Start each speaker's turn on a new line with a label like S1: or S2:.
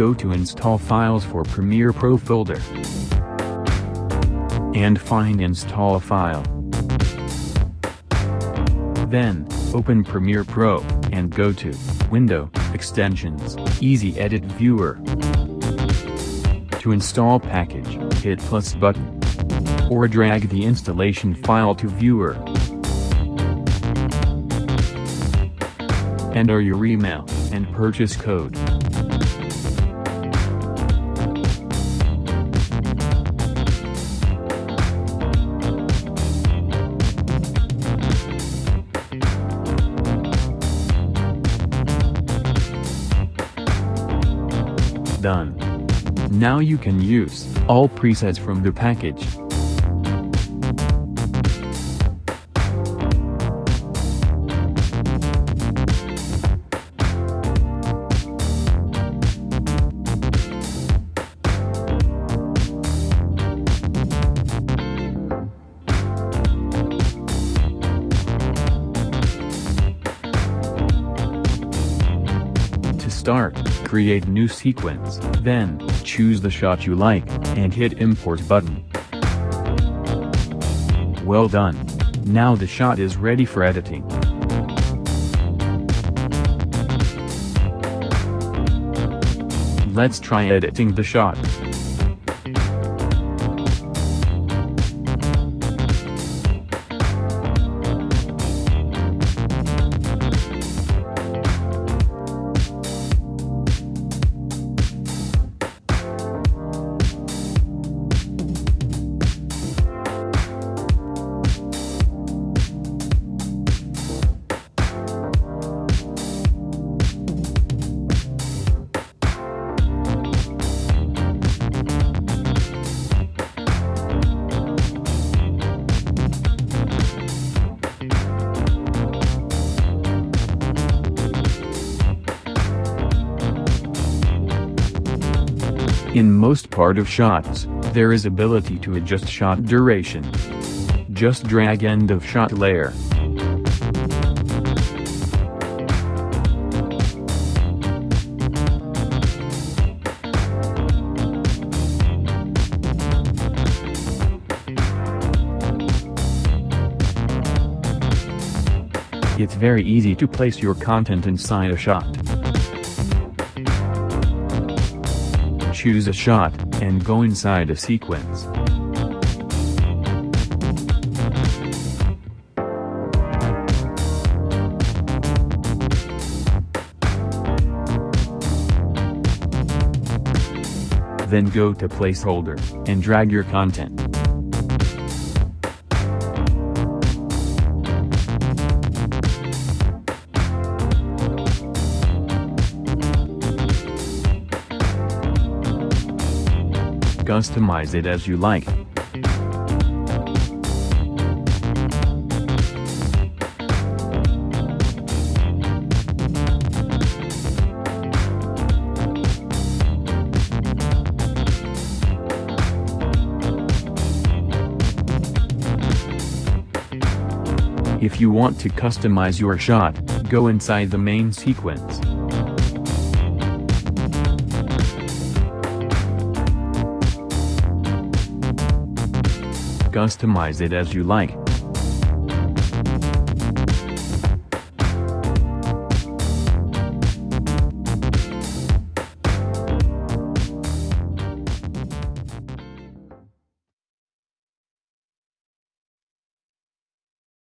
S1: Go to Install Files for Premiere Pro folder. And find Install a file. Then, open Premiere Pro, and go to Window, Extensions, Easy Edit Viewer. To install package, hit plus button. Or drag the installation file to viewer. Enter your email, and purchase code. Done. Now you can use all presets from the package. To start, create new sequence, then, choose the shot you like, and hit import button. Well done. Now the shot is ready for editing. Let's try editing the shot. In most part of shots, there is ability to adjust shot duration. Just drag end of shot layer. It's very easy to place your content inside a shot. Choose a shot, and go inside a sequence. Then go to placeholder, and drag your content. Customize it as you like. If you want to customize your shot, go inside the main sequence. Customize it as you like.